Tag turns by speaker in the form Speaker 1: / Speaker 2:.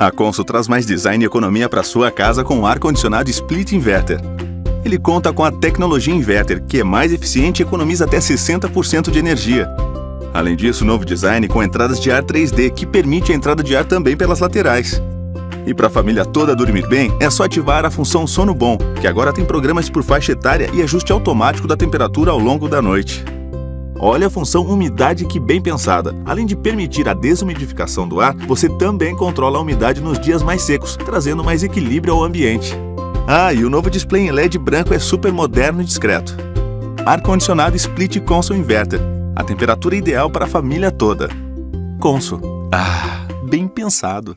Speaker 1: A Consul traz mais design e economia para sua casa com o ar-condicionado Split Inverter. Ele conta com a tecnologia Inverter, que é mais eficiente e economiza até 60% de energia. Além disso, novo design com entradas de ar 3D, que permite a entrada de ar também pelas laterais. E para a família toda dormir bem, é só ativar a função Sono Bom, que agora tem programas por faixa etária e ajuste automático da temperatura ao longo da noite. Olha a função umidade que bem pensada. Além de permitir a desumidificação do ar, você também controla a umidade nos dias mais secos, trazendo mais equilíbrio ao ambiente. Ah, e o novo display em LED branco é super moderno e discreto. Ar-condicionado Split Console Inverter. A temperatura ideal para a família toda. Consul. Ah, bem pensado.